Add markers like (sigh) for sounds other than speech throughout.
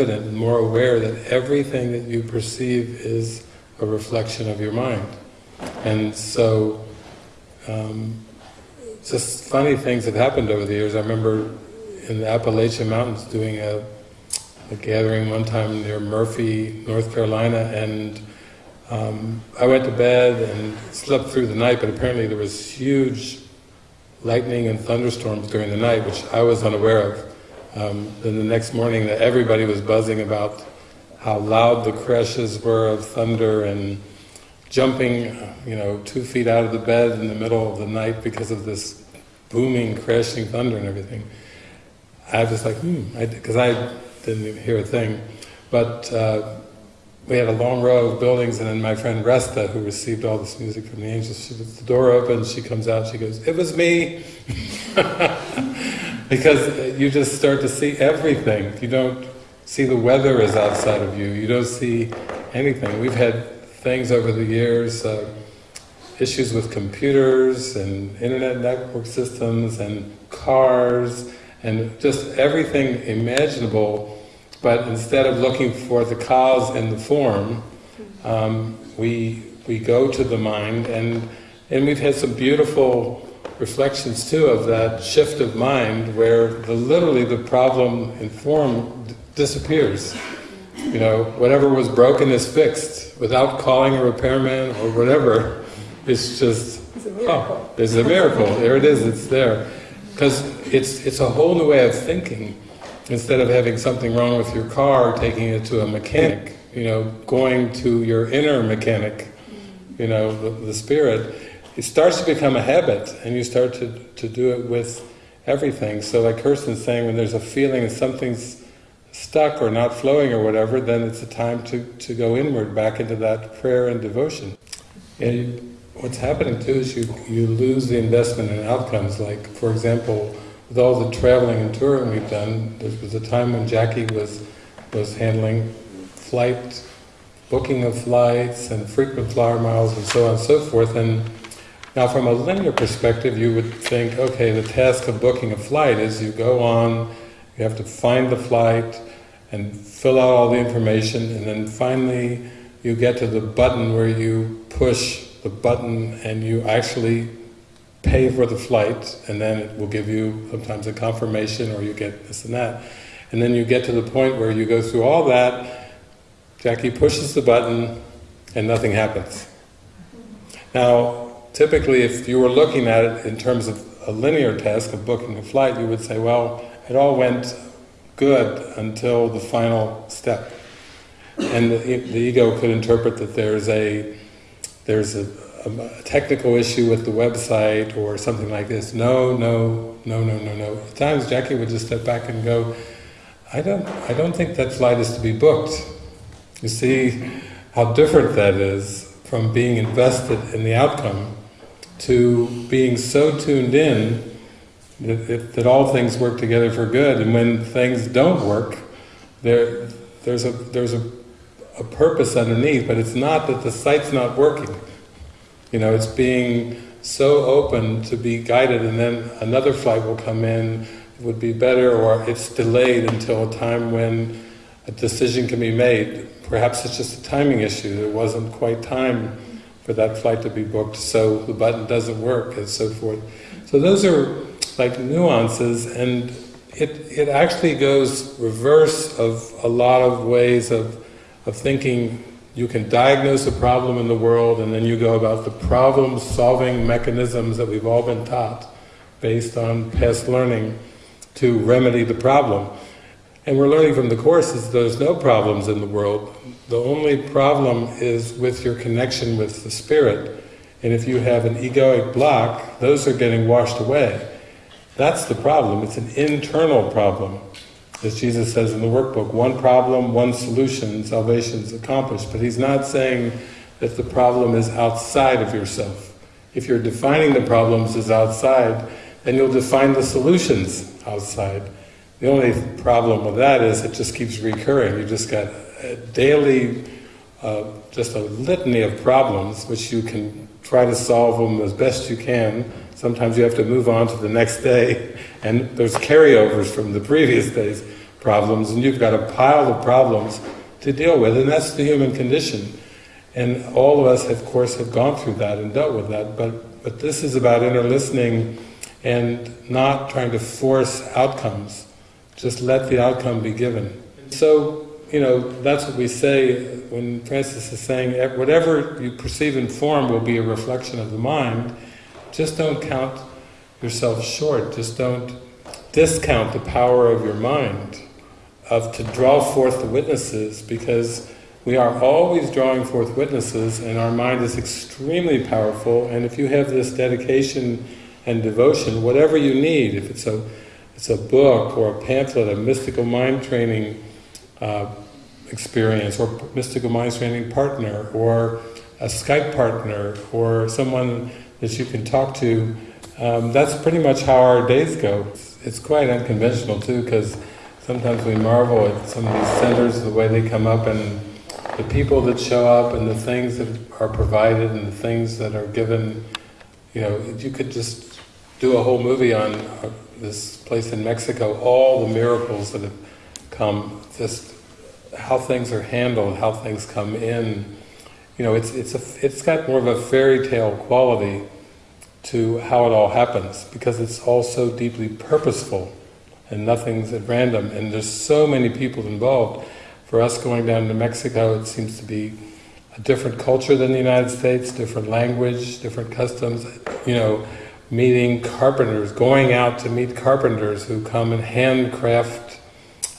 evident and more aware that everything that you perceive is a reflection of your mind. And so, um, just funny things have happened over the years. I remember in the Appalachian Mountains doing a, a gathering one time near Murphy, North Carolina, and um, I went to bed and slept through the night, but apparently there was huge lightning and thunderstorms during the night, which I was unaware of. Um, then the next morning, that everybody was buzzing about how loud the crashes were of thunder and jumping, you know, two feet out of the bed in the middle of the night because of this booming, crashing thunder and everything. I was like, hmm, because I, I, didn't hear a thing. But uh, we had a long row of buildings, and then my friend Resta, who received all this music from the angels, she puts the door open, she comes out, she goes, it was me! (laughs) because you just start to see everything. You don't see the weather is outside of you, you don't see anything. We've had things over the years, uh, issues with computers and internet network systems and cars and just everything imaginable but instead of looking for the cause and the form, um, we we go to the mind, and and we've had some beautiful reflections too of that shift of mind, where the, literally the problem in form disappears. You know, whatever was broken is fixed without calling a repairman or whatever. It's just it's a oh, miracle. Oh, it's a miracle. there it is. It's there because it's it's a whole new way of thinking instead of having something wrong with your car, taking it to a mechanic, you know, going to your inner mechanic, you know, the, the spirit, it starts to become a habit and you start to, to do it with everything. So like Kirsten's saying, when there's a feeling that something's stuck or not flowing or whatever, then it's a time to, to go inward, back into that prayer and devotion. And what's happening too is you, you lose the investment in outcomes, like for example, with all the traveling and touring we've done, there was a time when Jackie was was handling flight, booking of flights and frequent flyer miles and so on and so forth. And now from a linear perspective, you would think, okay, the task of booking a flight is you go on, you have to find the flight and fill out all the information, and then finally you get to the button where you push the button and you actually pay for the flight, and then it will give you sometimes a confirmation or you get this and that. And then you get to the point where you go through all that, Jackie pushes the button, and nothing happens. Now, typically if you were looking at it in terms of a linear task of booking a flight, you would say, well, it all went good until the final step. And the, the ego could interpret that there's a there's a, a, technical issue with the website or something like this. No, no, no, no, no, no. At times Jackie would just step back and go, I don't, I don't think that flight is to be booked. You see how different that is from being invested in the outcome to being so tuned in that, that all things work together for good, and when things don't work, there, there's a there's a, a purpose underneath, but it's not that the site's not working. You know, it's being so open to be guided and then another flight will come in, would be better, or it's delayed until a time when a decision can be made. Perhaps it's just a timing issue, there wasn't quite time for that flight to be booked, so the button doesn't work, and so forth. So those are like nuances, and it, it actually goes reverse of a lot of ways of, of thinking you can diagnose a problem in the world and then you go about the problem-solving mechanisms that we've all been taught based on past learning to remedy the problem. And we're learning from the Courses there's no problems in the world. The only problem is with your connection with the Spirit. And if you have an egoic block, those are getting washed away. That's the problem. It's an internal problem. As Jesus says in the workbook, one problem, one solution, salvation is accomplished. But he's not saying that the problem is outside of yourself. If you're defining the problems as outside, then you'll define the solutions outside. The only problem with that is it just keeps recurring. You just got a daily, uh, just a litany of problems which you can try to solve them as best you can. Sometimes you have to move on to the next day (laughs) and there's carryovers from the previous days. problems, and you've got a pile of problems to deal with, and that's the human condition. And all of us, of course, have gone through that and dealt with that, but, but this is about inner listening and not trying to force outcomes. Just let the outcome be given. So, you know, that's what we say when Francis is saying, whatever you perceive in form will be a reflection of the mind, just don't count yourself short, just don't discount the power of your mind of to draw forth the witnesses because we are always drawing forth witnesses and our mind is extremely powerful. And if you have this dedication and devotion, whatever you need, if it's a, it's a book or a pamphlet, a mystical mind training uh, experience or mystical mind training partner or a Skype partner or someone that you can talk to, um, that's pretty much how our days go. It's, it's quite unconventional too because sometimes we marvel at some of these centers, the way they come up and the people that show up and the things that are provided and the things that are given, you know, you could just do a whole movie on uh, this place in Mexico, all the miracles that have come, just how things are handled, how things come in. You know, it's, it's, a, it's got more of a fairy tale quality to how it all happens, because it's all so deeply purposeful and nothing's at random, and there's so many people involved. For us going down to Mexico, it seems to be a different culture than the United States, different language, different customs, you know, meeting carpenters, going out to meet carpenters who come and handcraft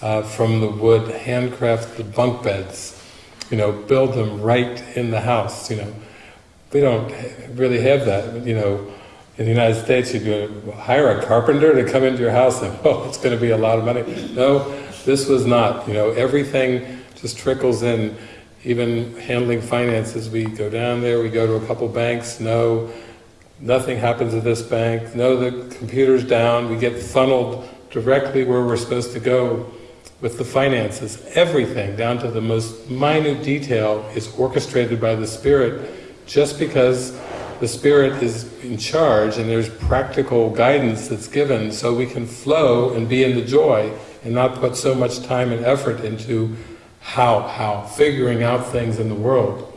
uh, from the wood, handcraft the bunk beds, you know, build them right in the house, you know. We don't really have that, you know, in the United States, you hire a carpenter to come into your house and, (laughs) oh, it's going to be a lot of money. No, this was not. You know, everything just trickles in. Even handling finances, we go down there, we go to a couple banks, no, nothing happens at this bank, no, the computer's down, we get funneled directly where we're supposed to go with the finances. Everything, down to the most minute detail, is orchestrated by the Spirit just because the Spirit is in charge and there's practical guidance that's given so we can flow and be in the joy and not put so much time and effort into how, how, figuring out things in the world.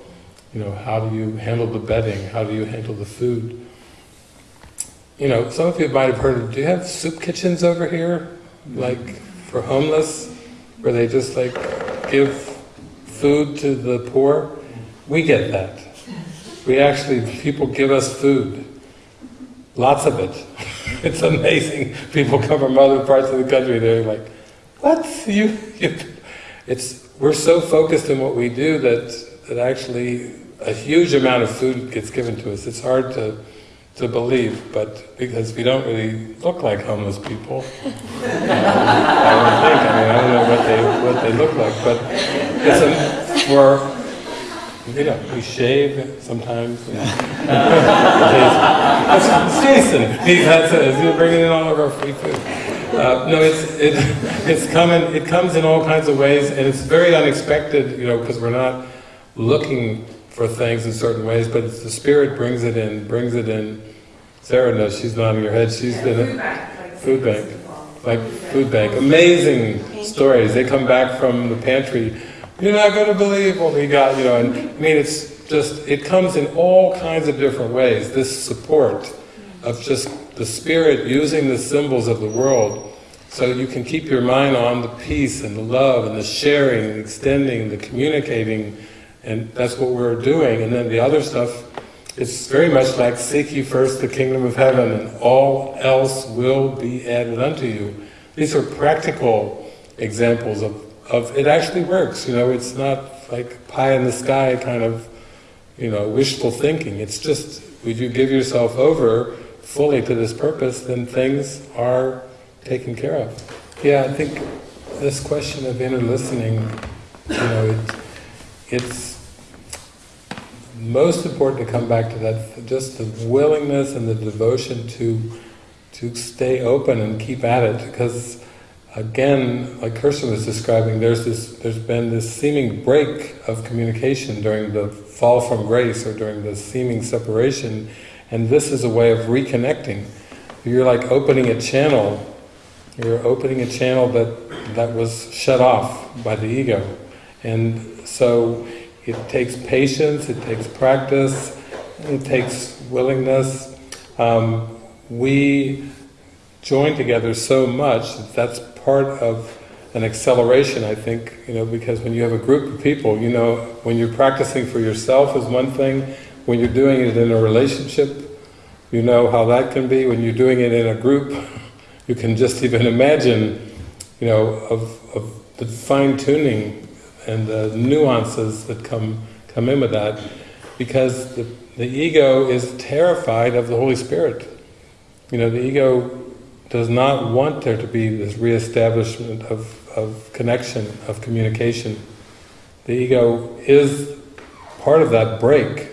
You know, how do you handle the bedding? How do you handle the food? You know, some of you might have heard do you have soup kitchens over here? Like, for homeless? Where they just like, give food to the poor? We get that. We actually, people give us food. Lots of it. (laughs) it's amazing. People come from other parts of the country, they're like, what? You, you, (laughs) it's, we're so focused on what we do that, that actually a huge amount of food gets given to us. It's hard to, to believe, but because we don't really look like homeless people. um, (laughs) I don't think, I mean, I don't know what they, what they look like, but it's a, we're, you know, we shave sometimes. (laughs) that's Jason. He's He's bringing in all of our free food. Uh, no, it's it, it's coming. It comes in all kinds of ways, and it's very unexpected. You know, because we're not looking for things in certain ways, but the spirit brings it in. Brings it in. Sarah knows. She's nodding her head. She's been a food bank, like food bank. Amazing stories. They come back from the pantry you're not going to believe what we got, you know, and I mean, it's just, it comes in all kinds of different ways, this support of just the Spirit using the symbols of the world so you can keep your mind on the peace and the love and the sharing, the extending, the communicating, and that's what we're doing. And then the other stuff, it's very much like seek ye first the kingdom of heaven and all else will be added unto you. These are practical examples of of it actually works, you know, it's not like pie in the sky kind of, you know, wishful thinking. It's just, would you give yourself over fully to this purpose, then things are taken care of. Yeah, I think this question of inner listening, you know, it, it's most important to come back to that, just the willingness and the devotion to to stay open and keep at it, because again, like Kirsten was describing, there's this, there's been this seeming break of communication during the fall from grace or during the seeming separation, and this is a way of reconnecting. You're like opening a channel You're opening a channel that, that was shut off by the ego. And so it takes patience, it takes practice, it takes willingness. Um, we join together so much that that's part of an acceleration, I think, you know, because when you have a group of people, you know, when you're practicing for yourself is one thing, when you're doing it in a relationship, you know how that can be. When you're doing it in a group, you can just even imagine, you know, of, of the fine-tuning and the nuances that come come in with that, because the, the ego is terrified of the Holy Spirit. You know, the ego does not want there to be this re-establishment of, of connection, of communication. The ego is part of that break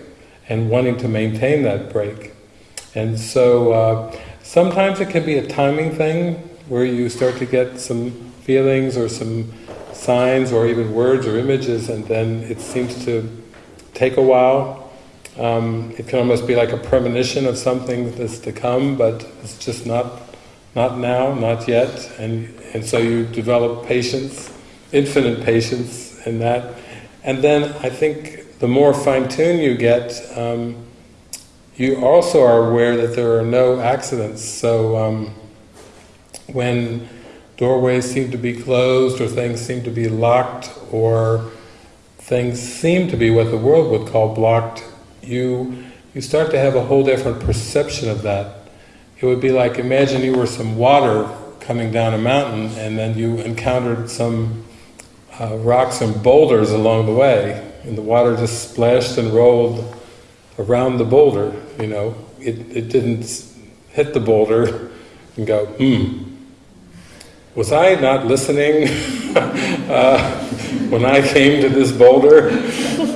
and wanting to maintain that break. And so uh, sometimes it can be a timing thing where you start to get some feelings or some signs or even words or images and then it seems to take a while. Um, it can almost be like a premonition of something that's to come but it's just not not now, not yet, and, and so you develop patience, infinite patience in that. And then I think the more fine-tuned you get, um, you also are aware that there are no accidents. So um, when doorways seem to be closed, or things seem to be locked, or things seem to be what the world would call blocked, you you start to have a whole different perception of that. It would be like, imagine you were some water coming down a mountain and then you encountered some uh, rocks and boulders along the way and the water just splashed and rolled around the boulder, you know. It, it didn't hit the boulder and go, hmm, was I not listening (laughs) uh, when I came to this boulder?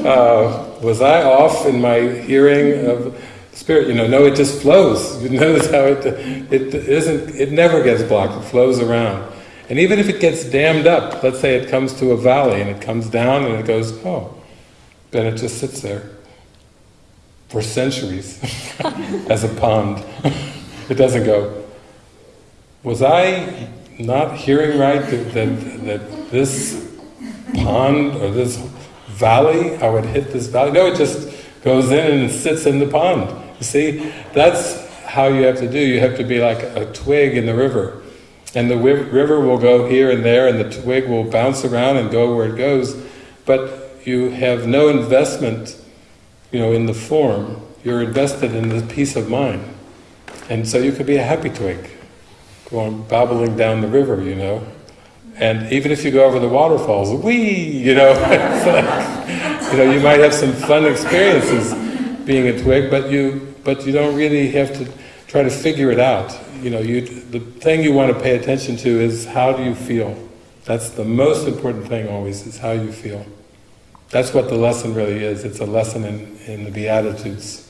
Uh, was I off in my hearing of spirit, you know, no, it just flows. You notice (laughs) how it, it isn't, it never gets blocked, it flows around. And even if it gets dammed up, let's say it comes to a valley and it comes down and it goes, oh, then it just sits there for centuries (laughs) as a pond. it doesn't go, was I not hearing right that, that, that this pond or this valley, I would hit this valley? No, it just goes in and sits in the pond. You see, that's how you have to do. You have to be like a twig in the river. And the river will go here and there and the twig will bounce around and go where it goes. But you have no investment, you know, in the form. You're invested in the peace of mind. And so you could be a happy twig, going babbling down the river, you know. And even if you go over the waterfalls, wee, you know, (laughs) like, you know, you might have some fun experiences being a twig, but you but you don't really have to try to figure it out. You know, you the thing you want to pay attention to is how do you feel. That's the most important thing always, is how you feel. That's what the lesson really is. It's a lesson in, in the Beatitudes.